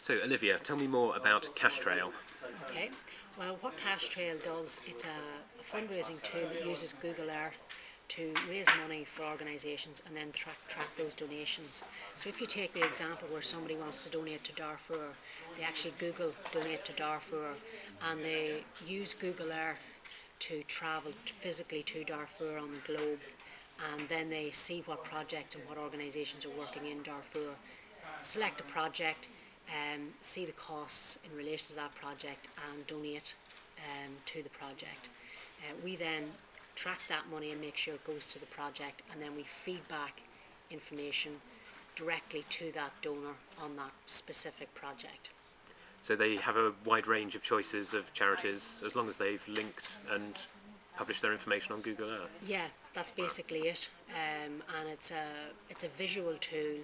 So, Olivia, tell me more about Cash Trail. Okay. Well, what Cash Trail does, it's a fundraising tool that uses Google Earth to raise money for organisations and then track, track those donations. So if you take the example where somebody wants to donate to Darfur, they actually Google donate to Darfur and they use Google Earth to travel physically to Darfur on the globe and then they see what projects and what organisations are working in Darfur, select a project, um, see the costs in relation to that project and donate um, to the project. Uh, we then track that money and make sure it goes to the project and then we feed back information directly to that donor on that specific project. So they have a wide range of choices of charities as long as they've linked and published their information on Google Earth? Yeah, that's basically it. Um, and it's a, it's a visual tool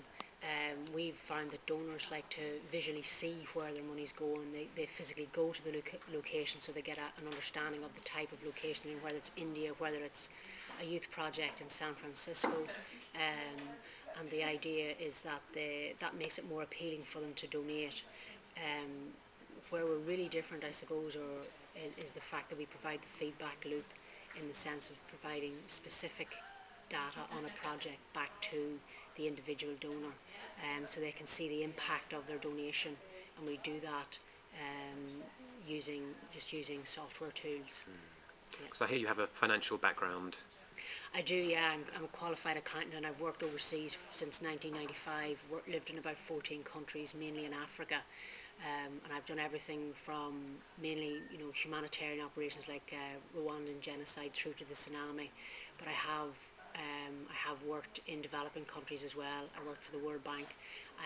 um, we've found that donors like to visually see where their money's going. They, they physically go to the loca location so they get a, an understanding of the type of location, and whether it's India, whether it's a youth project in San Francisco. Um, and the idea is that they, that makes it more appealing for them to donate. Um, where we're really different, I suppose, or is the fact that we provide the feedback loop in the sense of providing specific data on a project back to the individual donor um, so they can see the impact of their donation and we do that um, using just using software tools. Because mm. yeah. I hear you have a financial background. I do, yeah. I'm, I'm, a qualified accountant and I've worked overseas since 1995, worked, lived in about 14 countries, mainly in Africa. Um, and I've done everything from mainly, you know, humanitarian operations like uh, Rwandan genocide through to the tsunami. But I have have worked in developing countries as well. I worked for the World Bank.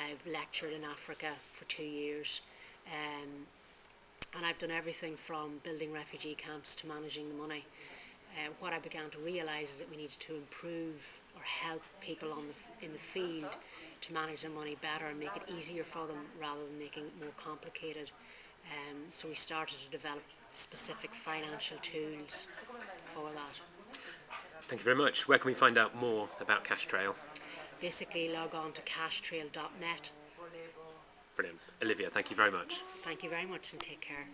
I've lectured in Africa for two years. Um, and I've done everything from building refugee camps to managing the money. Uh, what I began to realise is that we needed to improve or help people on the in the field to manage their money better and make it easier for them rather than making it more complicated. Um, so we started to develop specific financial tools for that. Thank you very much. Where can we find out more about Cash Trail? Basically, log on to cashtrail.net. Brilliant. Olivia, thank you very much. Thank you very much and take care.